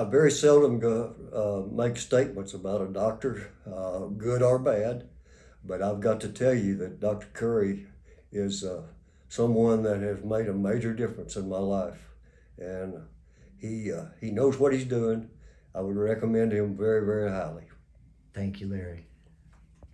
I very seldom go, uh, make statements about a doctor, uh, good or bad, but I've got to tell you that Dr. Curry is uh, someone that has made a major difference in my life, and he uh, he knows what he's doing. I would recommend him very very highly. Thank you, Larry.